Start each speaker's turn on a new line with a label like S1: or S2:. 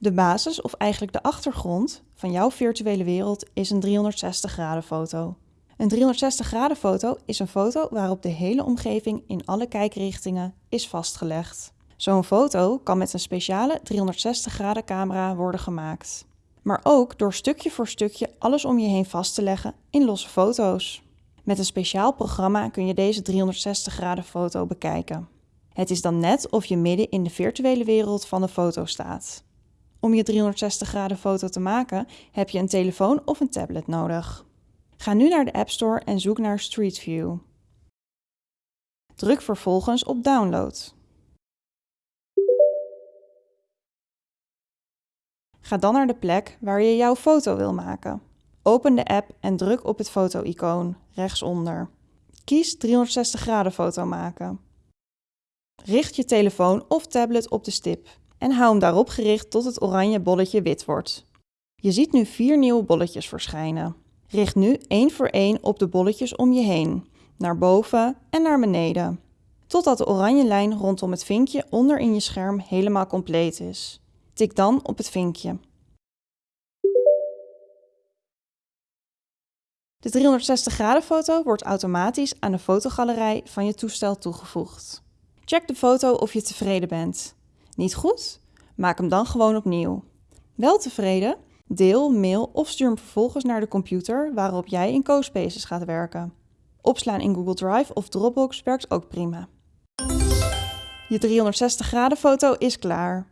S1: De basis, of eigenlijk de achtergrond, van jouw virtuele wereld is een 360 graden foto. Een 360 graden foto is een foto waarop de hele omgeving in alle kijkrichtingen is vastgelegd. Zo'n foto kan met een speciale 360 graden camera worden gemaakt. Maar ook door stukje voor stukje alles om je heen vast te leggen in losse foto's. Met een speciaal programma kun je deze 360 graden foto bekijken. Het is dan net of je midden in de virtuele wereld van de foto staat. Om je 360 graden foto te maken heb je een telefoon of een tablet nodig. Ga nu naar de App Store en zoek naar Street View. Druk vervolgens op Download. Ga dan naar de plek waar je jouw foto wil maken. Open de app en druk op het foto-icoon rechtsonder. Kies 360 graden foto maken. Richt je telefoon of tablet op de stip en hou hem daarop gericht tot het oranje bolletje wit wordt. Je ziet nu vier nieuwe bolletjes verschijnen. Richt nu één voor één op de bolletjes om je heen, naar boven en naar beneden, totdat de oranje lijn rondom het vinkje onder in je scherm helemaal compleet is. Tik dan op het vinkje. De 360 graden foto wordt automatisch aan de fotogalerij van je toestel toegevoegd. Check de foto of je tevreden bent. Niet goed? Maak hem dan gewoon opnieuw. Wel tevreden? Deel, mail of stuur hem vervolgens naar de computer waarop jij in CoSpaces gaat werken. Opslaan in Google Drive of Dropbox werkt ook prima. Je 360 graden foto is klaar.